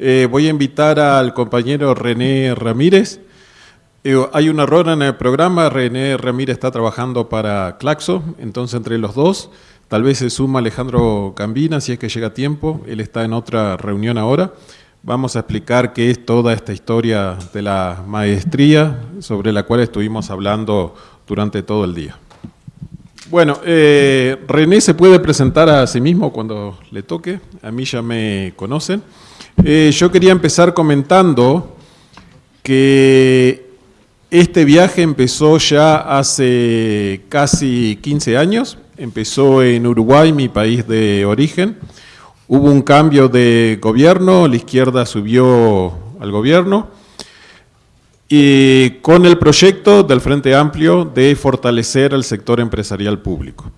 Eh, voy a invitar al compañero René Ramírez. Eh, hay un error en el programa, René Ramírez está trabajando para Claxo, entonces entre los dos, tal vez se suma Alejandro Cambina si es que llega a tiempo, él está en otra reunión ahora. Vamos a explicar qué es toda esta historia de la maestría sobre la cual estuvimos hablando durante todo el día. Bueno, eh, René se puede presentar a sí mismo cuando le toque, a mí ya me conocen. Eh, yo quería empezar comentando que este viaje empezó ya hace casi 15 años, empezó en Uruguay, mi país de origen. Hubo un cambio de gobierno, la izquierda subió al gobierno, y con el proyecto del Frente Amplio de fortalecer el sector empresarial público.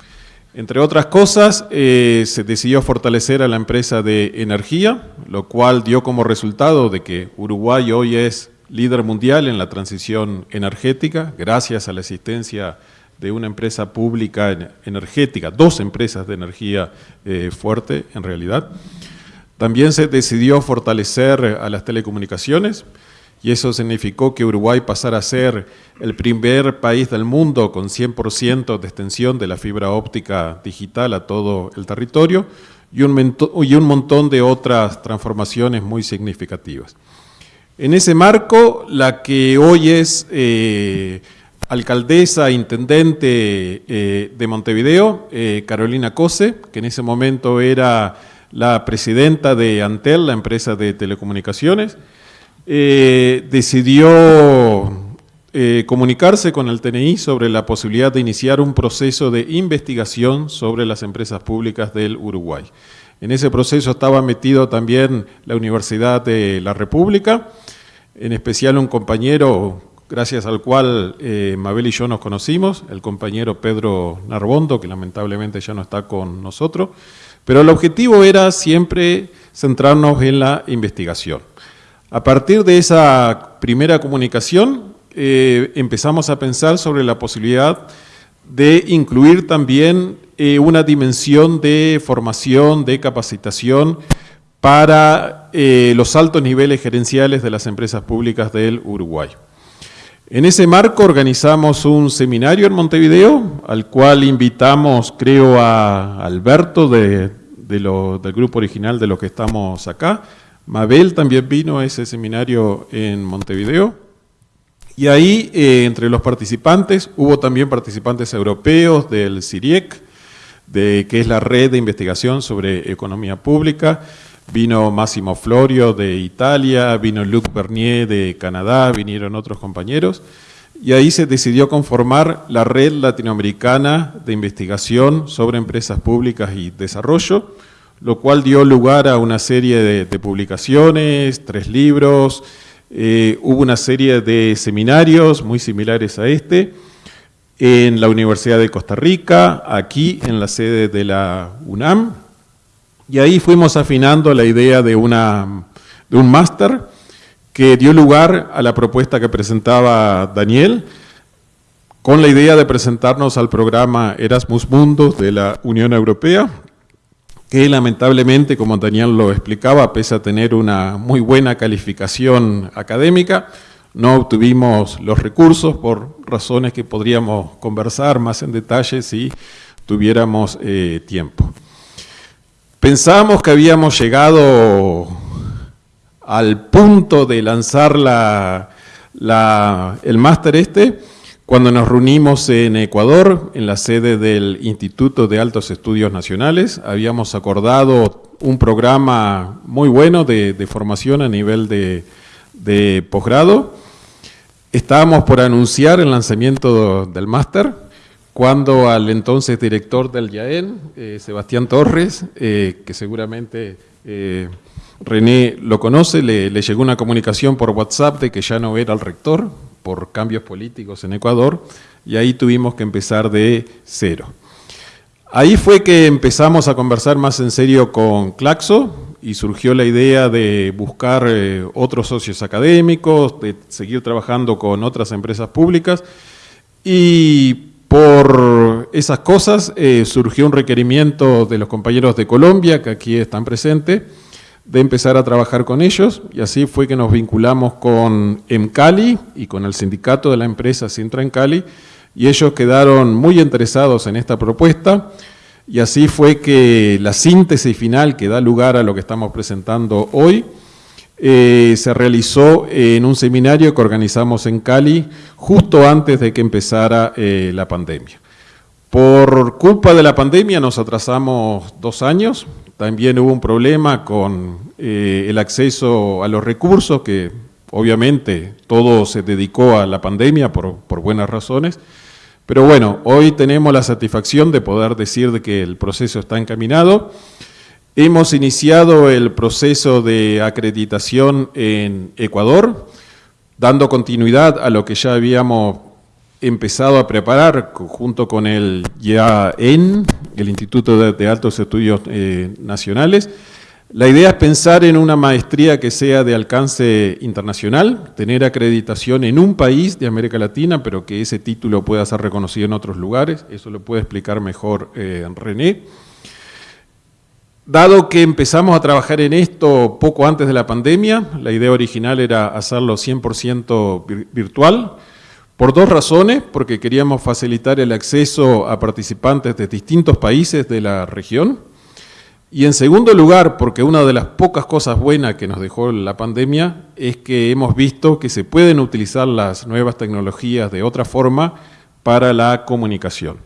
Entre otras cosas, eh, se decidió fortalecer a la empresa de energía, lo cual dio como resultado de que Uruguay hoy es líder mundial en la transición energética, gracias a la existencia de una empresa pública energética, dos empresas de energía eh, fuerte en realidad. También se decidió fortalecer a las telecomunicaciones, y eso significó que Uruguay pasara a ser el primer país del mundo con 100% de extensión de la fibra óptica digital a todo el territorio y un, y un montón de otras transformaciones muy significativas. En ese marco, la que hoy es eh, alcaldesa, intendente eh, de Montevideo, eh, Carolina Cose, que en ese momento era la presidenta de Antel, la empresa de telecomunicaciones, eh, decidió eh, comunicarse con el TNI sobre la posibilidad de iniciar un proceso de investigación sobre las empresas públicas del Uruguay. En ese proceso estaba metido también la Universidad de la República, en especial un compañero gracias al cual eh, Mabel y yo nos conocimos, el compañero Pedro Narbondo, que lamentablemente ya no está con nosotros, pero el objetivo era siempre centrarnos en la investigación. A partir de esa primera comunicación, eh, empezamos a pensar sobre la posibilidad de incluir también eh, una dimensión de formación, de capacitación para eh, los altos niveles gerenciales de las empresas públicas del Uruguay. En ese marco organizamos un seminario en Montevideo, al cual invitamos, creo, a Alberto del grupo original de los que estamos acá, Mabel también vino a ese seminario en Montevideo. Y ahí, eh, entre los participantes, hubo también participantes europeos del CIRIEC, de, que es la red de investigación sobre economía pública. Vino Massimo Florio de Italia, vino Luc Bernier de Canadá, vinieron otros compañeros. Y ahí se decidió conformar la Red Latinoamericana de Investigación sobre Empresas Públicas y Desarrollo, lo cual dio lugar a una serie de, publicaciones, tres libros, eh, hubo una serie de seminarios muy similares a este, en la Universidad de Costa Rica, aquí en la sede de la UNAM, y ahí fuimos afinando la idea de, de un máster que dio lugar a la propuesta que presentaba Daniel, con la idea de presentarnos al programa Erasmus Mundus de la Unión Europea, que lamentablemente, como Daniel lo explicaba, pese a tener una muy buena calificación académica, no obtuvimos los recursos por razones que podríamos conversar más en detalle si tuviéramos eh, tiempo. Pensábamos que habíamos llegado al punto de lanzar el máster este, cuando nos reunimos en Ecuador, en la sede del Instituto de Altos Estudios Nacionales, habíamos acordado un programa muy bueno de, formación a nivel de, posgrado. Estábamos por anunciar el lanzamiento del máster, cuando al entonces director del YAEN, eh, Sebastián Torres, eh, que seguramente eh, René lo conoce, le, le llegó una comunicación por WhatsApp de que ya no era el rector, por cambios políticos en Ecuador, y ahí tuvimos que empezar de cero. Ahí fue que empezamos a conversar más en serio con Claxo y surgió la idea de buscar eh, otros socios académicos, de seguir trabajando con otras empresas públicas y por esas cosas eh, surgió un requerimiento de los compañeros de Colombia, que aquí están presentes, de empezar a trabajar con ellos. Y así fue que nos vinculamos con EMCALI y con el sindicato de la empresa Sintra en Cali y ellos quedaron muy interesados en esta propuesta. Y así fue que la síntesis final que da lugar a lo que estamos presentando hoy eh, se realizó en un seminario que organizamos en Cali justo antes de que empezara eh, la pandemia. Por culpa de la pandemia nos atrasamos dos años, también hubo un problema con eh, el acceso a los recursos, que obviamente todo se dedicó a la pandemia por, buenas razones. Pero bueno, hoy tenemos la satisfacción de poder decir de que el proceso está encaminado. Hemos iniciado el proceso de acreditación en Ecuador, dando continuidad a lo que ya habíamos empezado a preparar junto con el IAEN, el Instituto de, Altos Estudios eh, Nacionales. La idea es pensar en una maestría que sea de alcance internacional, tener acreditación en un país de América Latina, pero que ese título pueda ser reconocido en otros lugares, eso lo puede explicar mejor eh, René. Dado que empezamos a trabajar en esto poco antes de la pandemia, la idea original era hacerlo 100% virtual, por dos razones, porque queríamos facilitar el acceso a participantes de distintos países de la región, y en segundo lugar, porque una de las pocas cosas buenas que nos dejó la pandemia es que hemos visto que se pueden utilizar las nuevas tecnologías de otra forma para la comunicación.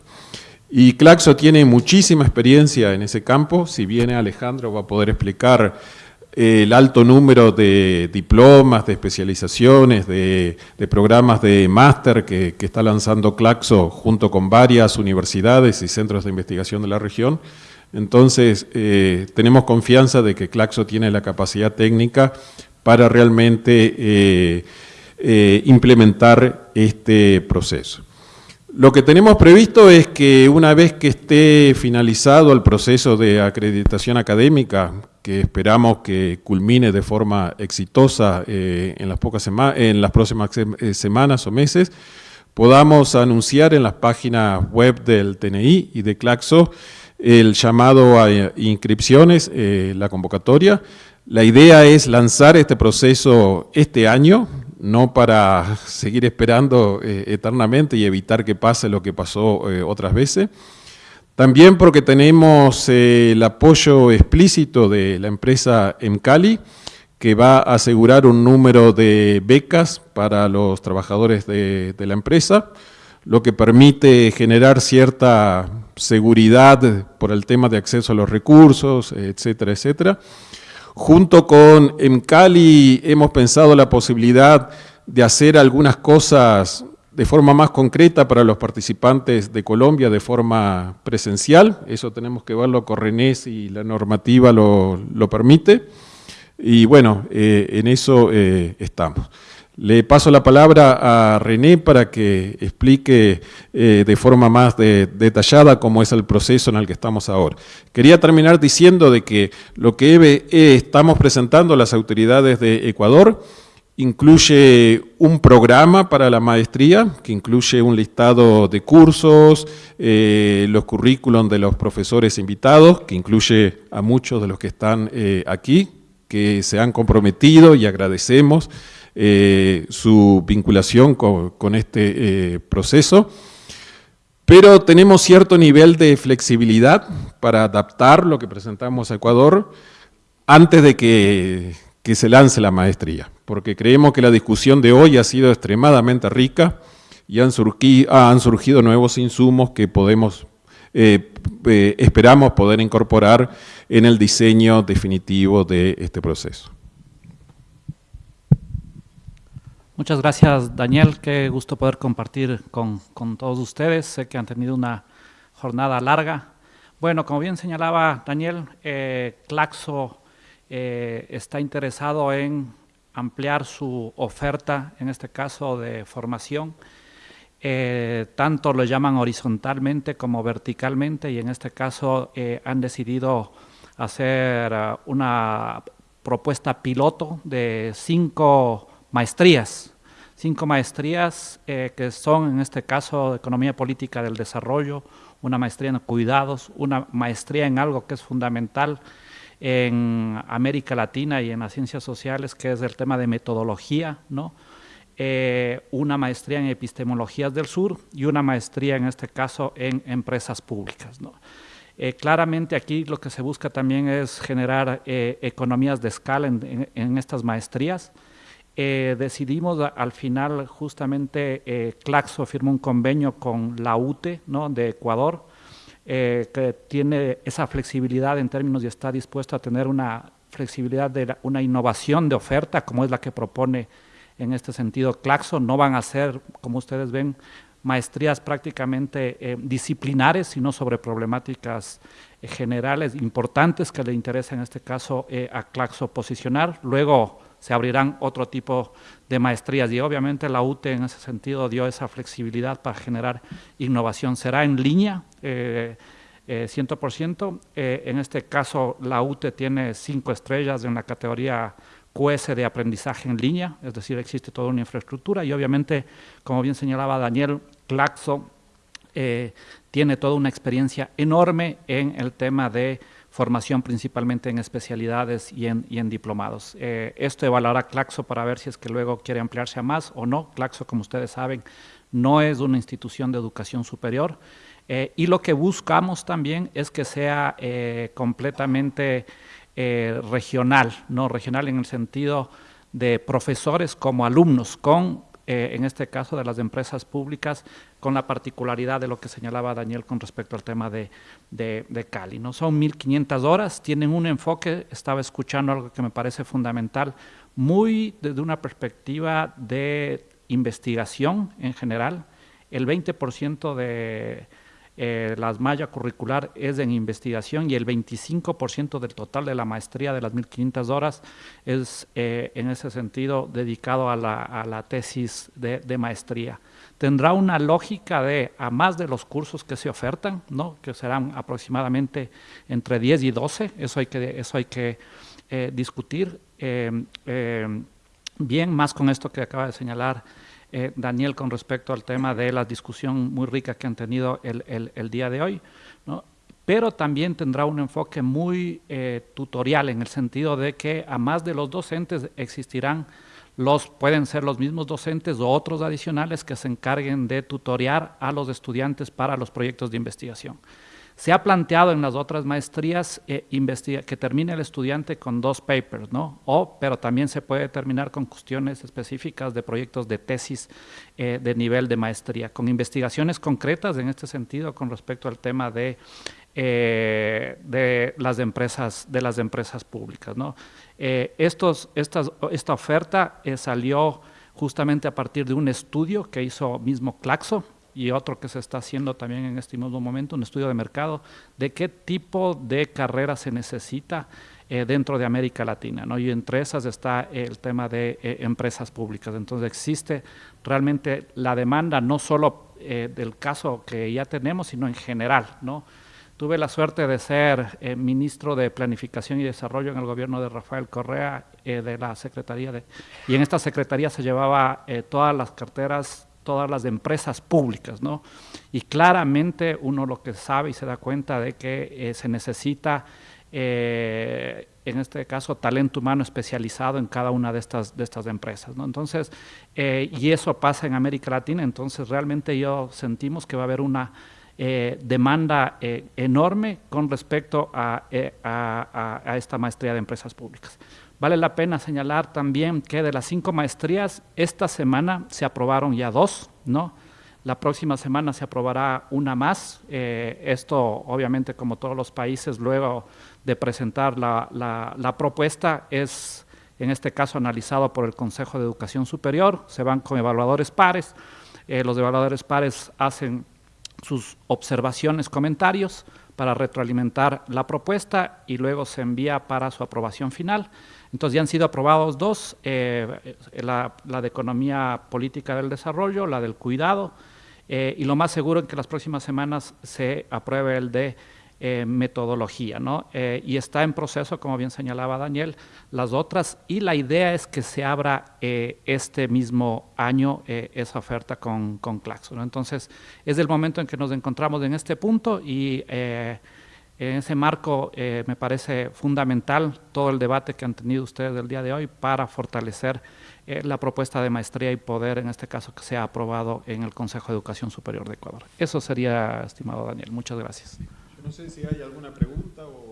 Y Claxo tiene muchísima experiencia en ese campo, si viene Alejandro va a poder explicar el alto número de diplomas, de especializaciones, de, programas de máster que, está lanzando Claxo junto con varias universidades y centros de investigación de la región. Entonces, eh, tenemos confianza de que Claxo tiene la capacidad técnica para realmente eh, eh, implementar este proceso. Lo que tenemos previsto es que una vez que esté finalizado el proceso de acreditación académica, que esperamos que culmine de forma exitosa eh, en, las pocas en las próximas eh, semanas o meses, podamos anunciar en las páginas web del TNI y de Claxo el llamado a eh, inscripciones, la convocatoria. La idea es lanzar este proceso este año, no para seguir esperando eternamente y evitar que pase lo que pasó otras veces, también porque tenemos eh, el apoyo explícito de la empresa Emcali, que va a asegurar un número de becas para los trabajadores de, la empresa, lo que permite generar cierta seguridad por el tema de acceso a los recursos, etcétera, etcétera. Junto con Emcali hemos pensado la posibilidad de hacer algunas cosas de forma más concreta para los participantes de Colombia de forma presencial. Eso tenemos que verlo con René si la normativa lo, permite. Y bueno, eh, en eso eh, estamos. Le paso la palabra a René para que explique eh, de forma más detallada cómo es el proceso en el que estamos ahora. Quería terminar diciendo de que lo que estamos presentando a las autoridades de Ecuador Incluye un programa para la maestría, que incluye un listado de cursos, eh, los currículum de los profesores invitados, que incluye a muchos de los que están eh, aquí, que se han comprometido y agradecemos eh, su vinculación con, este proceso. Pero tenemos cierto nivel de flexibilidad para adaptar lo que presentamos a Ecuador antes de que se lance la maestría, porque creemos que la discusión de hoy ha sido extremadamente rica y han, surgido, nuevos insumos que podemos, eh, eh, esperamos poder incorporar en el diseño definitivo de este proceso. Muchas gracias, Daniel. Qué gusto poder compartir con, todos ustedes. Sé que han tenido una jornada larga. Bueno, como bien señalaba Daniel, eh, Claxo eh, está interesado en ampliar su oferta, en este caso de formación, eh, tanto lo llaman horizontalmente como verticalmente y en este caso han decidido hacer uh, una propuesta piloto de cinco maestrías, cinco maestrías que son en este caso Economía Política del Desarrollo, una maestría en Cuidados, una maestría en algo que es fundamental en América Latina y en las ciencias sociales, que es el tema de metodología, ¿no? Eh, una maestría en epistemologías del sur y una maestría en este caso en empresas públicas. ¿no? Eh, claramente aquí lo que se busca también es generar eh, economías de escala en, estas maestrías. Decidimos al final justamente, Claxo firmó un convenio con la UTE ¿no? de Ecuador, que tiene esa flexibilidad en términos y está dispuesto a tener una flexibilidad de una innovación de oferta como es la que propone en este sentido Claxo, no van a ser, como ustedes ven, maestrías prácticamente eh, disciplinares, sino sobre problemáticas eh, generales importantes que le interesa en este caso eh, a Claxo posicionar. Luego se abrirán otro tipo de maestrías y obviamente la UTE en ese sentido dio esa flexibilidad para generar innovación. Será en línea, 100%. en este caso la UTE tiene cinco estrellas en la categoría QS de aprendizaje en línea, es decir, existe toda una infraestructura y obviamente, como bien señalaba Daniel, Claxo eh, tiene toda una experiencia enorme en el tema de formación principalmente en especialidades y en, diplomados. Eh, esto evaluará Claxo para ver si es que luego quiere ampliarse a más o no. Claxo, como ustedes saben, no es una institución de educación superior eh, y lo que buscamos también es que sea completamente eh, regional, no regional en el sentido de profesores como alumnos, con, eh, en este caso de las empresas públicas, con la particularidad de lo que señalaba Daniel con respecto al tema de, de, Cali. ¿no? Son 1.500 horas, tienen un enfoque, estaba escuchando algo que me parece fundamental, muy desde una perspectiva de investigación en general, el 20% de eh, la malla curricular es en investigación y el 25% del total de la maestría de las 1.500 horas es eh, en ese sentido dedicado a la, tesis de, maestría. Tendrá una lógica de, a más de los cursos que se ofertan, ¿no? que serán aproximadamente entre 10 y 12, eso hay que, eso hay que eh, discutir. bien, más con esto que acaba de señalar eh, Daniel con respecto al tema de la discusión muy rica que han tenido el, día de hoy, pero también tendrá un enfoque muy eh, tutorial en el sentido de que a más de los docentes existirán los, pueden ser los mismos docentes o otros adicionales que se encarguen de tutoriar a los estudiantes para los proyectos de investigación. Se ha planteado en las otras maestrías eh, que termine el estudiante con dos papers, ¿no? O, pero también se puede terminar con cuestiones específicas de proyectos de tesis eh, de nivel de maestría, con investigaciones concretas en este sentido con respecto al tema de, eh, de, las, empresas, de las empresas públicas, ¿no? esta oferta salió justamente a partir de un estudio que hizo mismo Claxo, y otro que se está haciendo también en este mismo momento, un estudio de mercado, de qué tipo de carrera se necesita eh, dentro de América Latina, ¿no? y entre esas está el tema de eh, empresas públicas. Entonces existe realmente la demanda no solo eh, del caso que ya tenemos, sino en general. ¿no? Tuve la suerte de ser ministro de Planificación y Desarrollo en el gobierno de Rafael Correa, de la Secretaría de... Y en esta Secretaría se llevaba todas las carteras todas las empresas públicas, ¿no? Y claramente uno lo que sabe y se da cuenta de que eh, se necesita, eh, en este caso, talento humano especializado en cada una de estas, de estas empresas, ¿no? Entonces, eh, y eso pasa en América Latina, entonces realmente yo sentimos que va a haber una demanda enorme con respecto a, a esta maestría de empresas públicas. Vale la pena señalar también que de las cinco maestrías, esta semana se aprobaron ya dos, ¿no? La próxima semana se aprobará una más. Eh, esto, obviamente, como todos los países, luego de presentar la, propuesta, es, en este caso, analizado por el Consejo de Educación Superior. Se van con evaluadores pares. Eh, los evaluadores pares hacen sus observaciones, comentarios para retroalimentar la propuesta y luego se envía para su aprobación final. Entonces ya han sido aprobados dos, eh, la, de Economía Política del Desarrollo, la del Cuidado, eh, y lo más seguro es que las próximas semanas se apruebe el de eh, metodología, ¿no? y está en proceso, como bien señalaba Daniel, las otras, y la idea es que se abra este mismo año esa oferta con, con Claxo, Entonces, es el momento en que nos encontramos en este punto y En ese marco eh, me parece fundamental todo el debate que han tenido ustedes el día de hoy para fortalecer eh, la propuesta de maestría y poder, en este caso, que sea aprobado en el Consejo de Educación Superior de Ecuador. Eso sería, estimado Daniel. Muchas gracias. Yo no sé si hay alguna pregunta o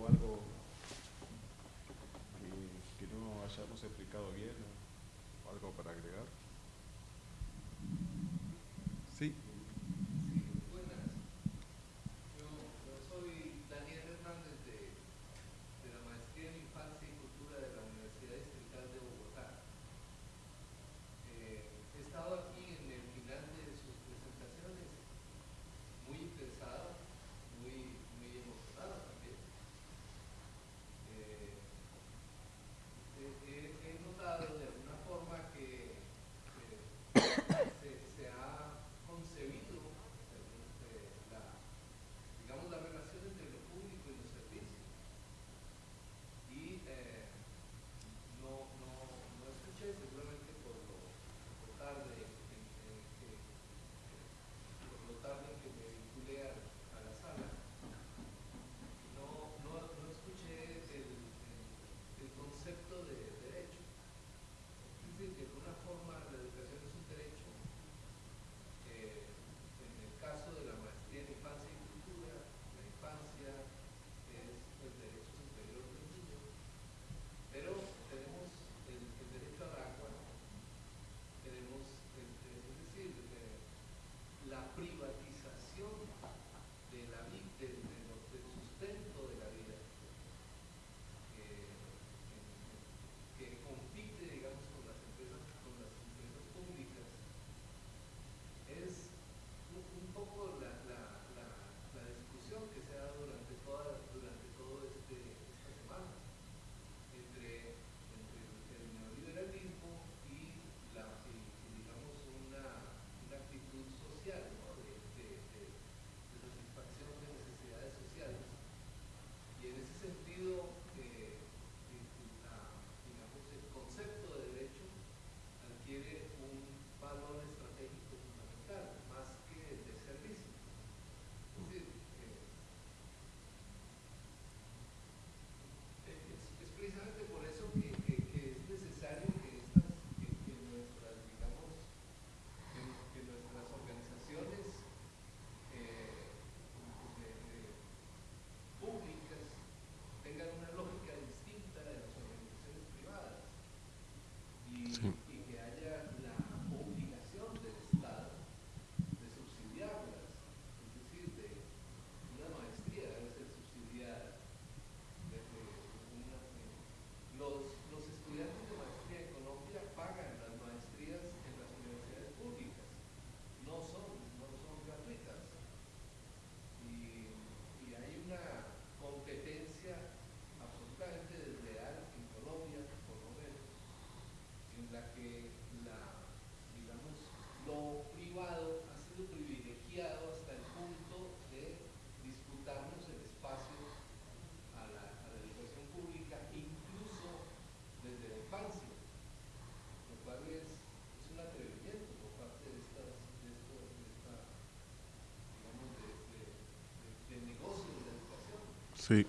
Sí.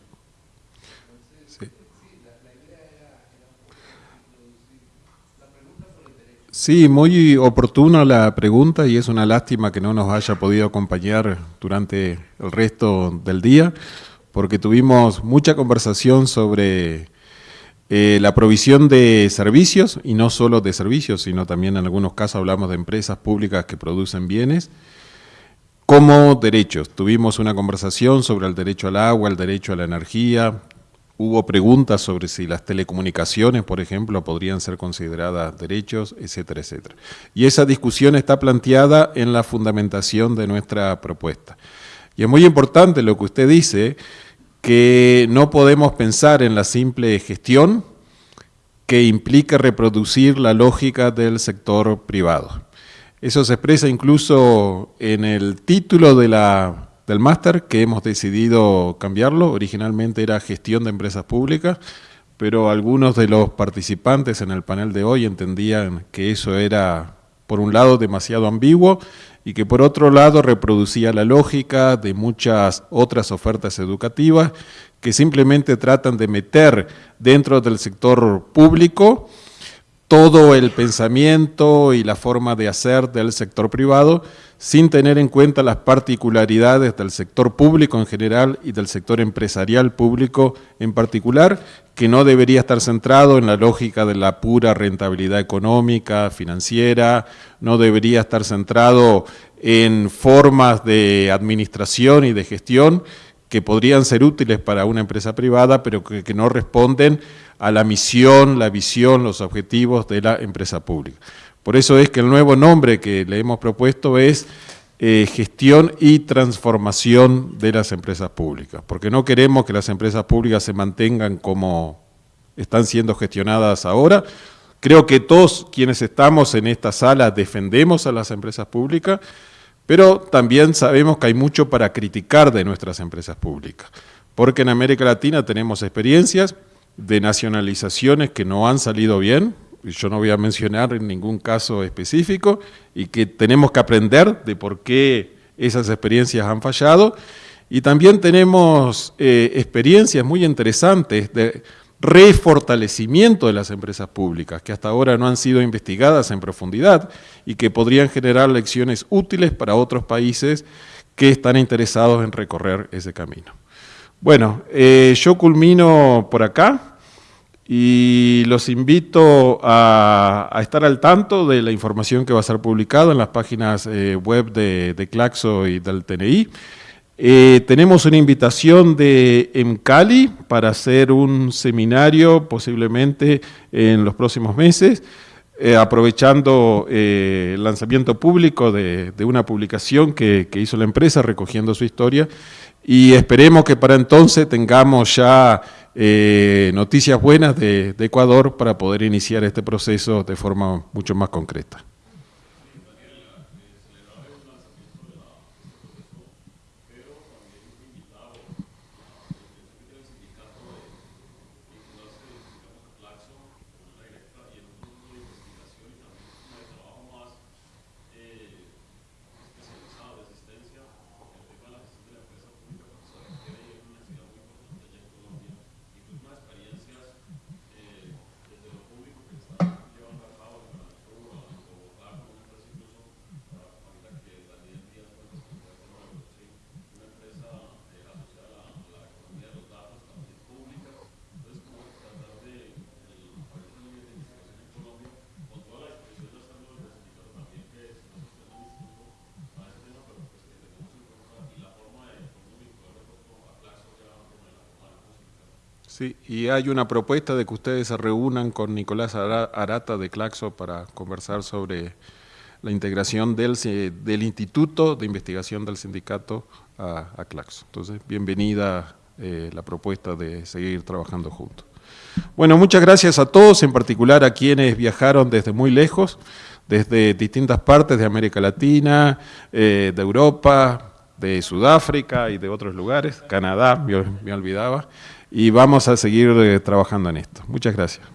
Sí. muy oportuna la pregunta y es una lástima que no nos haya podido acompañar durante el resto del día, porque tuvimos mucha conversación sobre eh, la provisión de servicios, y no solo de servicios, sino también en algunos casos hablamos de empresas públicas que producen bienes, como derechos, tuvimos una conversación sobre el derecho al agua, el derecho a la energía, hubo preguntas sobre si las telecomunicaciones, por ejemplo, podrían ser consideradas derechos, etcétera, etcétera. Y esa discusión está planteada en la fundamentación de nuestra propuesta. Y es muy importante lo que usted dice, que no podemos pensar en la simple gestión que implica reproducir la lógica del sector privado. Eso se expresa incluso en el título del máster, que hemos decidido cambiarlo. Originalmente era Gestión de Empresas Públicas, pero algunos de los participantes en el panel de hoy entendían que eso era por un lado demasiado ambiguo y que por otro lado reproducía la lógica de muchas otras ofertas educativas que simplemente tratan de meter dentro del sector público todo el pensamiento y la forma de hacer del sector privado sin tener en cuenta las particularidades del sector público en general y del sector empresarial público en particular, que no debería estar centrado en la lógica de la pura rentabilidad económica, financiera, no debería estar centrado en formas de administración y de gestión que podrían ser útiles para una empresa privada, pero que, no responden a la misión, la visión, los objetivos de la empresa pública. Por eso es que el nuevo nombre que le hemos propuesto es eh, gestión y transformación de las empresas públicas, porque no queremos que las empresas públicas se mantengan como están siendo gestionadas ahora. Creo que todos quienes estamos en esta sala defendemos a las empresas públicas, pero también sabemos que hay mucho para criticar de nuestras empresas públicas, porque en América Latina tenemos experiencias de nacionalizaciones que no han salido bien, yo no voy a mencionar en ningún caso específico, y que tenemos que aprender de por qué esas experiencias han fallado, y también tenemos eh, experiencias muy interesantes de refortalecimiento de las empresas públicas, que hasta ahora no han sido investigadas en profundidad y que podrían generar lecciones útiles para otros países que están interesados en recorrer ese camino. Bueno, eh, yo culmino por acá y los invito a, estar al tanto de la información que va a ser publicada en las páginas eh, web de, Claxo y del TNI. Eh, tenemos una invitación de EMCALI para hacer un seminario posiblemente en los próximos meses, aprovechando el lanzamiento público de, una publicación que, hizo la empresa recogiendo su historia y esperemos que para entonces tengamos ya eh, noticias buenas de Ecuador para poder iniciar este proceso de forma mucho más concreta. Sí, y hay una propuesta de que ustedes se reúnan con Nicolás Arata de Claxo para conversar sobre la integración del, del Instituto de Investigación del Sindicato a, Claxo. Entonces, bienvenida eh, la propuesta de seguir trabajando juntos. Bueno, muchas gracias a todos, en particular a quienes viajaron desde muy lejos, desde distintas partes de América Latina, eh, de Europa, de Sudáfrica y de otros lugares, Canadá, me olvidaba y vamos a seguir eh, trabajando en esto. Muchas gracias.